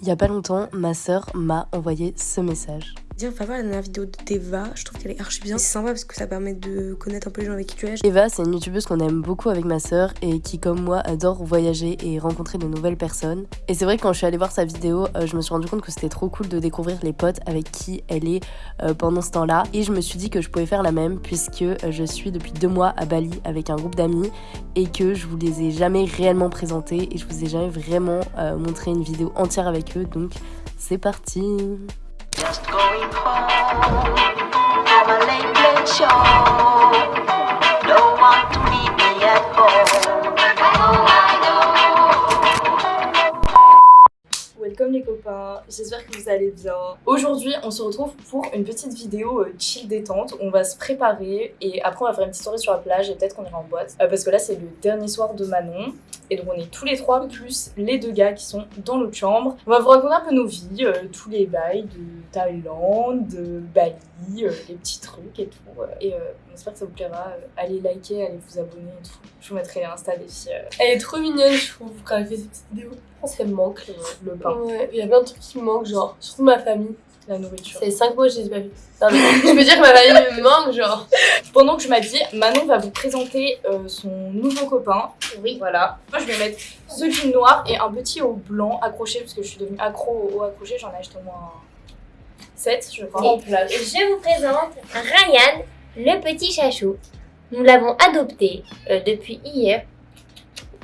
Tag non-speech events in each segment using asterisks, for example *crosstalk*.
Il y a pas longtemps, ma sœur m'a envoyé ce message. Dire, va voir la vidéo d'Eva, je trouve qu'elle est archi bien. C'est sympa parce que ça permet de connaître un peu les gens avec qui tu es. Eva, c'est une youtubeuse qu'on aime beaucoup avec ma sœur et qui, comme moi, adore voyager et rencontrer de nouvelles personnes. Et c'est vrai que quand je suis allée voir sa vidéo, euh, je me suis rendu compte que c'était trop cool de découvrir les potes avec qui elle est euh, pendant ce temps-là. Et je me suis dit que je pouvais faire la même puisque euh, je suis depuis deux mois à Bali avec un groupe d'amis et que je vous les ai jamais réellement présentés et je vous ai jamais vraiment montré une vidéo entière avec eux. Donc c'est parti Just going home a late, show. To leave me at home. Welcome les copains, j'espère que vous allez bien. Aujourd'hui, on se retrouve pour une petite vidéo euh, chill détente. On va se préparer et après on va faire une petite soirée sur la plage et peut-être qu'on ira en boîte. Euh, parce que là, c'est le dernier soir de Manon. Et donc on est tous les trois, plus les deux gars qui sont dans l'autre chambre. On va vous raconter un peu nos vies, euh, tous les bails de Thaïlande, de Bali, les petits trucs et tout. Et on espère que ça vous plaira. allez liker, allez vous abonner et tout. Je vous mettrai l'insta des filles. Elle est trop mignonne, je trouve, quand elle fait cette petite vidéo. Je pense qu'elle manque le, pain. Ouais, il y a plein de trucs qui me manquent, genre, surtout ma famille. La nourriture. C'est 5 mois que je les ai pas vus. je veux dire que ma famille me manque, genre. Pendant que je m'habille, Manon va vous présenter euh, son nouveau copain. Oui. Voilà. Moi, je vais mettre ce jean noir et un petit haut blanc accroché, parce que je suis devenue accro au haut accroché. J'en ai acheté au moins 7, je crois. Et je vous présente Ryan, le petit chachou. Nous l'avons adopté euh, depuis hier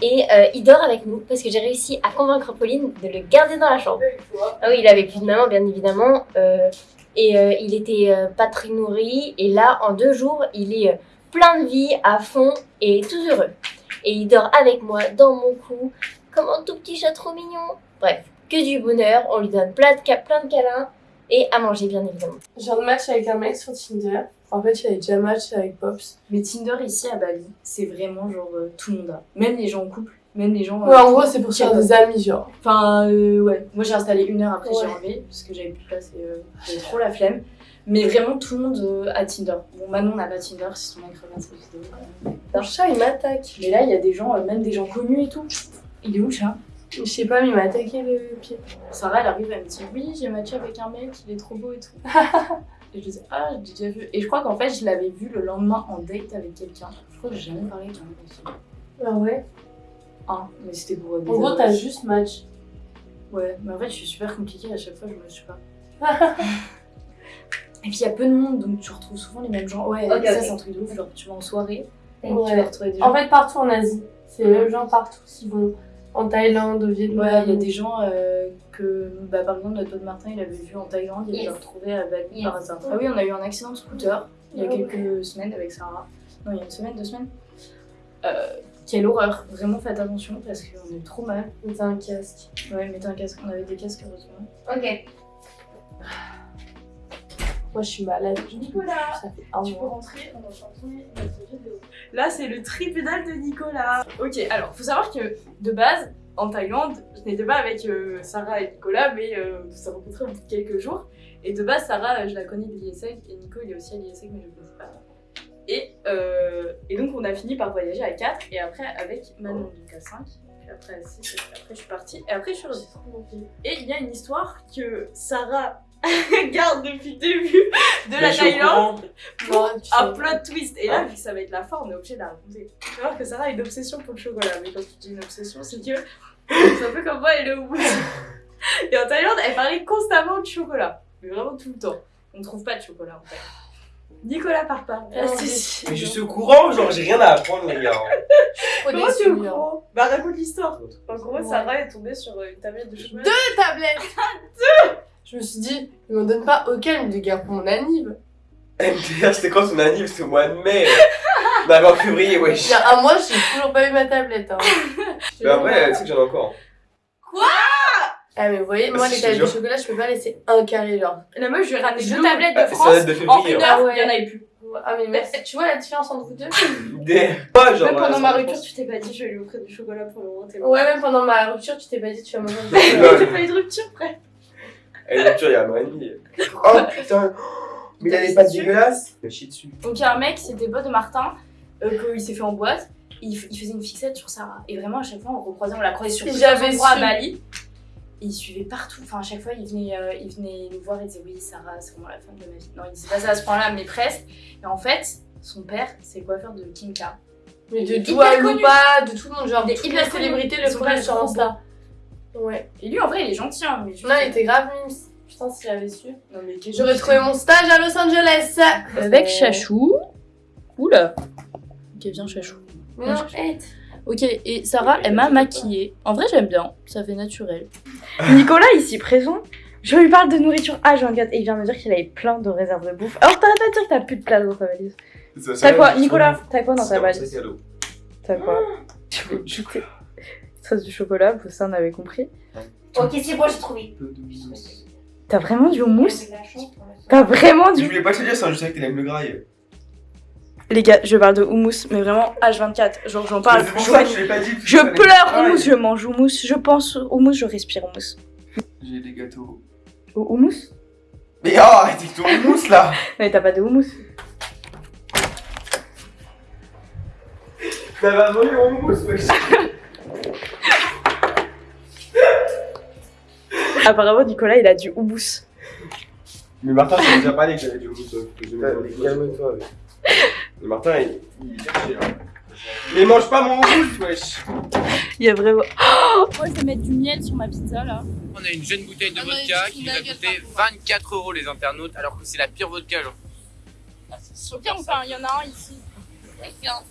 et euh, il dort avec nous parce que j'ai réussi à convaincre Pauline de le garder dans la chambre. Ah oui, il avait plus de maman, bien évidemment. Euh, et euh, il était pas très nourri. Et là, en deux jours, il est plein de vie, à fond et tout heureux. Et il dort avec moi dans mon cou, comme un tout petit chat trop mignon. Bref, que du bonheur. On lui donne plein de, plein de câlins et à manger, bien évidemment. J'ai un match avec un mec sur Tinder. En fait, il avait déjà match avec Pops. Mais Tinder ici à Bali, c'est vraiment genre euh, tout le monde a. Même les gens en couple, même les gens. Ouais, en gros, c'est pour faire des amis, genre. Enfin, euh, ouais. Moi, j'ai installé une heure après, j'ai enlevé, parce que j'avais plus de place et euh, j'avais trop la flemme. Mais vraiment, tout le monde a Tinder. Bon, Manon n'a pas Tinder, si ton mec regarde cette vidéo. Le chat, il m'attaque. Mais là, il y a des gens, même des gens connus et tout. Il est où le chat? Je sais pas, mais il m'a attaqué le pied. Sarah, elle arrive, elle me dit Oui, j'ai matché avec un mec, il est trop beau et tout. *laughs* Et je disais, ah, j'ai déjà vu. Et je crois qu'en fait, je l'avais vu le lendemain en date avec quelqu'un. Je crois que j'ai jamais parlé avec un mec Ah ouais? Ah, mais c'était pour. Des en gros, t'as juste match. Ouais, mais en fait, je suis super compliquée à chaque fois, je me suis pas. *laughs* Et puis il y a peu de monde, donc tu retrouves souvent les mêmes gens. Ouais, ça c'est un truc de ouf, genre tu vas en soirée, tu vas retrouver des gens. En fait, partout en Asie, c'est les mêmes gens partout qui vont en Thaïlande, au Vietnam. Ouais, il y a des gens euh, que, bah, par exemple, notre pote Martin, il avait vu en Thaïlande, il l'a retrouvé à Bali par hasard. Ah oui, on a eu un accident de scooter il y a ah quelques semaines avec Sarah. Non, il y a une semaine, deux semaines. Euh, quelle horreur, vraiment faites attention parce qu'on est trop mal. Mettez un casque. Ouais, mettez un casque, on avait des casques heureusement. Ok. Moi je suis malade. Nicolas, ça fait un tu peux rentrer, on va notre vidéo. Là c'est le tribunal de Nicolas. Ok, alors faut savoir que de base, en Thaïlande, je n'étais pas avec euh, Sarah et Nicolas, mais euh, on s'est rencontrés au bout de quelques jours. Et de base, Sarah, je la connais de l'ISEC, et Nico, il est aussi à l'ISEC, mais je ne connais pas. Et, euh, et donc, on a fini par voyager à 4, et après avec Manon, donc à 5. Puis après à 6, et après je suis partie, et après je suis revenue. Et il y a une histoire que Sarah *laughs* garde depuis le début de la Thaïlande pour un plot twist. Et là, vu que ça va être la fin, on est obligé de la raconter. Tu vois que Sarah a une obsession pour le chocolat. Mais quand tu dis une obsession, c'est que c'est un peu comme moi et le wood. Et en Thaïlande, elle parlait constamment de chocolat. Mais vraiment tout le temps. On ne trouve pas de chocolat en fait. Nicolas part pas. mais je suis au courant, genre j'ai rien à apprendre les gars. *laughs* Comment tu es au courant Bah raconte l'histoire. En gros, Sarah est tombée sur une tablette de chocolat. *laughs* Deux tablettes Deux je me suis dit, il m'en donne pas aucun de gars pour mon anniv. MDR, *laughs* c'était quand ton anniv? C'était au mois de mai. *laughs* bah, en février, wesh. Il y a un mois, j'ai toujours pas eu ma tablette. Hein. Mais *laughs* après, tu sais que j'en ai encore. Quoi? Ah mais vous voyez, moi les tablettes de chocolat, je peux pas laisser un carré genre. La meuf, je ai ramené deux tablettes de France. De en une heure, il y en avait plus. Ah mais merci. Tu vois la différence entre vous deux? Des... Pas genre. Même pendant ma rupture, tu t'es pas dit je vais lui offrir du chocolat pour le moment. Ouais, même pendant ma rupture, tu t'es pas dit tu vas manger du chocolat. J'ai pas eu de rupture, frère. Elle est il y a un an et demi. *laughs* Oh putain Mais il a des pattes dégueulasses Je chie dessus. Donc il y a un mec, c'était pote de Martin, euh, qu'il s'est fait en boîte. Il, il, faisait une fixette sur Sarah. Et vraiment, à chaque fois, on recroisait, on la croisait sur J'avais endroits à Bali. Et il suivait partout. Enfin, à chaque fois, il venait, euh, il venait nous voir et disait Oui, Sarah, c'est vraiment la femme de ma vie. Non, il disait pas ça à ce point-là, mais presque. Et en fait, son père, c'est le coiffeur de Kim K. Mais de Dua. Lipa, de tout le monde, genre Des toutes hyper célébrités le pas sur Insta. Ouais. Et lui, en vrai, il est gentil, hein. Mais Non, il était grave mimes. Putain, si j'avais su. Non, mais quel J'aurais trouvé mon stage à Los Angeles. Avec Chachou. Oula. Ok, viens, Chachou. Non, Chachou. Ok, et Sarah, elle m'a maquillée. En vrai, j'aime bien. Ça fait naturel. *laughs* Nicolas, ici présent, je lui parle de nourriture H24 et il vient me dire qu'il avait plein de réserves de bouffe. Alors t'arrêtes pas de dire que t'as plus de place dans ta valise. T'as quoi, Nicolas T'as quoi dans ta valise T'as quoi Du thé. Sauce du chocolat, vous ça on avait compris. Ok, c'est bon, j'ai trouvé. T'as vraiment du houmous. T'as vraiment Je du... voulais pas te dire, ça, je savais que t'allais le grailler. Les gars, je parle de houmous, mais vraiment H24. Genre j'en parle. Pour Je, ça que je l'ai pas dit. je pleure houmous, je mange houmous, je pense houmous, je respire houmous. J'ai des gâteaux. Au houmous Mais oh, arrêtez avec ton mousse là Mais t'as pas de houmous. T'avais volé mon mousse, wesh *laughs* Apparemment Nicolas il a du houmous. Mais Martin, tu m'as déjà parlé que j'avais du mousse. Calme-toi, wesh. Mais Martin, il il est cherché là. Mais mange pas mon mousse, wesh Il y a vraiment... Moi, je vais mettre du miel sur ma pizza là. On a une jeune bouteille de Ah vodka qui la coûter gueule 24 euros les internautes, alors que c'est la pire vodka, genre. Ok, enfin, il y en a un ici.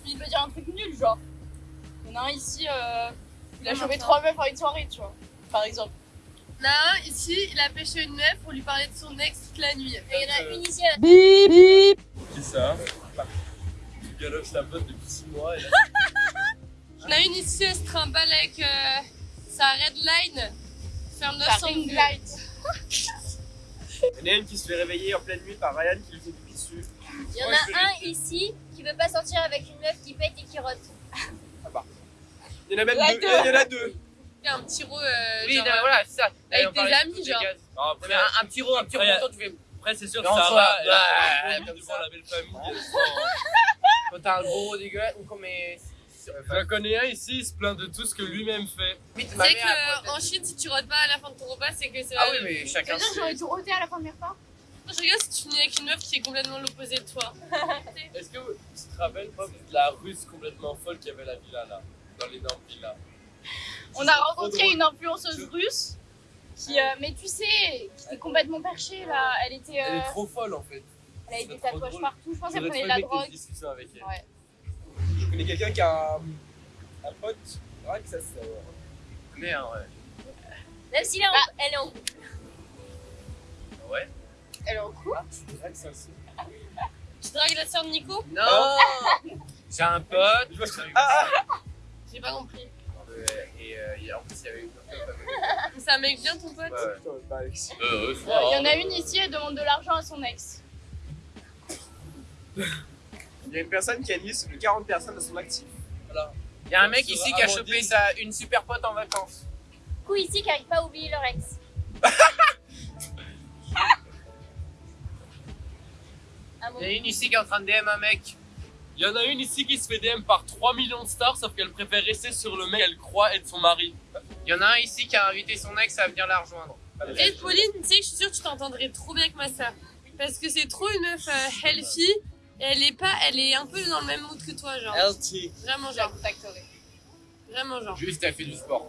Il veut dire un truc nul, genre. Il y en a un ici, euh, il a chopé trois meufs à une soirée, tu vois. Par exemple. Il y en a un ici, il a pêché une meuf pour lui parler de son ex toute la nuit. Et il y en a une ici. Qui ça? Tu galoches ta pote depuis 6 mois et là, Il y en a une ici, elle se trimballe avec euh, sa red line. Faire Sa 900 ring vues. light. *laughs* il y en a une qui se fait réveiller en pleine nuit par Ryan qui lui fait pipi dessus. Il y en a un ici qui veut pas sortir avec une meuf qui pète et qui rote. Il y en a même deux. Il y en a deux. Il y a un petit ro, euh, Oui, genre, non, voilà, c'est ça. avec des amis, de genre. Non, après, un, un petit rond, un petit quand tu fais. après, c'est sûr que ça va. devant ça. la belle famille. *laughs* Quand t'as un gros dégueulasse, ou comme. mais- J'en connais un ici, il se plaint de tout ce que lui-même fait. Tu sais qu'en Chine, si tu rotes pas à la fin de ton repas, c'est que c'est Ah oui, mais chacun. C'est-à-dire que j'aurais tout roté à la fin de mes repas Je regarde si tu finis avec une meuf qui est complètement l'opposé de toi. Est-ce que tu te rappelles, Pop, de la russe complètement folle qui avait la villa là Dans l'énorme villa. *laughs* On a rencontré une influenceuse russe qui, euh, mais tu sais, qui était complètement perchée là. Elle était, euh, Elle est trop folle en fait. elle avait des tatouages drôle. partout. Je pense qu'elle prenait de la drogue. une discussion avec elle. Ouais. Je connais quelqu'un qui a un, un pote, rien que ça se sait. Merde, ouais. Même si elle est en, Bah. elle est en Ouais? Elle est en couple? Ça sait. Tu dragues la sœur de Nico? Non *laughs* J'ai un pote. Je vois ce que- Ah, ah J'ai pas compris. Euh, Et euh, en plus, il y avait une. *laughs* C'est un mec bien ton pote. Euh, Il y en a une ici, elle demande de l'argent à son ex. Il y a une personne qui a mis 40 personnes à son actif. Voilà. Il y a un mec Ça ici qui a chopé sa, une super pote en vacances. coup ici qui arrive pas à oublier leur ex. *laughs* Il y en a une ici qui est en train de DM un mec. Il y en a une ici qui se fait DM par 3 millions de stars, sauf qu'elle préfère rester sur le mec qu'elle croit être son mari. Il y en a un ici qui a invité son ex à venir la rejoindre. Et Pauline, tu sais que je suis sûre que tu t'entendrais trop bien avec ma sœur. Parce que c'est trop une meuf euh, healthy. Et elle est pas, elle est un peu dans le même mood que toi, genre. Healthy. Vraiment, genre. Vraiment, genre. Juste, elle fait du sport.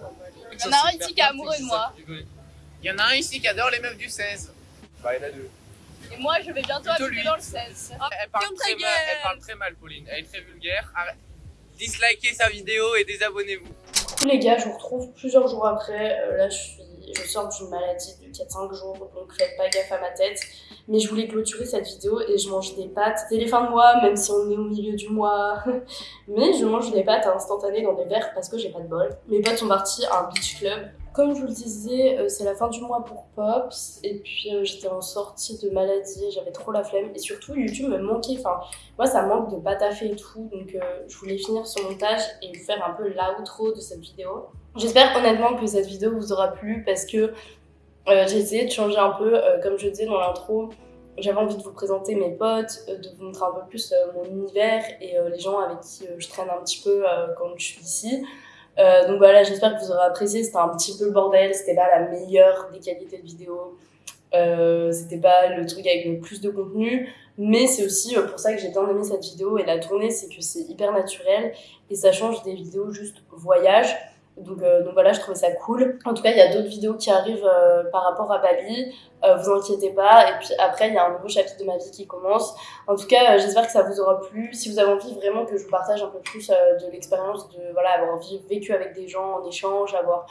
Il y en a un ici qui est amoureux de moi. Il y en a un ici qui adore les meufs du 16. Bah, il y en a deux. Et moi, je vais bientôt habiter dans le 16. Elle parle, Comme ta très mal, elle parle très mal, Pauline. Elle est très vulgaire. Arrête. Dislikez sa vidéo et désabonnez-vous. Coucou les gars, je vous retrouve plusieurs jours après. Euh, là, je suis, je sors d'une maladie de 4-5 jours, donc faites pas gaffe à ma tête. Mais je voulais clôturer cette vidéo et je mange des pâtes. C'est les fins de mois, même si on est au milieu du mois. *laughs* Mais je mange des pâtes instantanées dans des verres parce que j'ai pas de bol. Mes potes sont partis à un beach club. Comme je vous le disais, euh, c'est la fin du mois pour Pops. Et puis euh, j'étais en sortie de maladie, j'avais trop la flemme. Et surtout, YouTube me manquait. Enfin, moi, ça manque de pas taffer et tout. Donc, euh, je voulais finir ce montage et faire un peu l'outro de cette vidéo. J'espère honnêtement que cette vidéo vous aura plu parce que j'ai essayé de changer un peu, comme je disais dans l'intro. J'avais envie de vous présenter mes potes, de vous montrer un peu plus mon univers et les gens avec qui je traîne un petit peu quand je suis ici. Euh, donc voilà, j'espère que vous aurez apprécié. C'était un petit peu le bordel, c'était pas la meilleure des qualités de vidéo. Euh, c'était pas le truc avec le plus de contenu, mais c'est aussi euh, pour ça que j'ai bien aimé cette vidéo et la tournée, c'est que c'est hyper naturel et ça change des vidéos juste voyage. Donc, euh, donc voilà, je trouvais ça cool. En tout cas, il y a d'autres vidéos qui arrivent euh, par rapport à Bali. Euh, vous inquiétez pas. Et puis après, il y a un nouveau chapitre de ma vie qui commence. En tout cas, j'espère que ça vous aura plu. Si vous avez envie vraiment que je vous partage un peu plus de l'expérience de voilà avoir vécu avec des gens en échange, avoir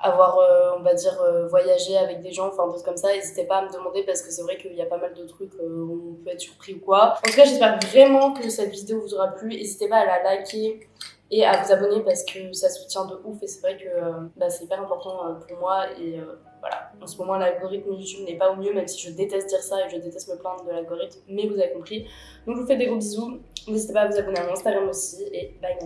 avoir, on va dire, voyagé avec des gens, enfin, des comme ça, n'hésitez pas à me demander parce que c'est vrai qu'il y a pas mal de trucs où on peut être surpris ou quoi. En tout cas, j'espère vraiment que cette vidéo vous aura plu. N'hésitez pas à la liker et à vous abonner parce que ça soutient de ouf et c'est vrai que bah, c'est hyper important euh, pour moi et euh, voilà, en ce moment l'algorithme YouTube n'est pas au mieux même si je déteste dire ça et je déteste me plaindre de l'algorithme mais vous avez compris. Donc je vous fais des gros bisous, n'hésitez pas à vous abonner à mon Instagram aussi et bye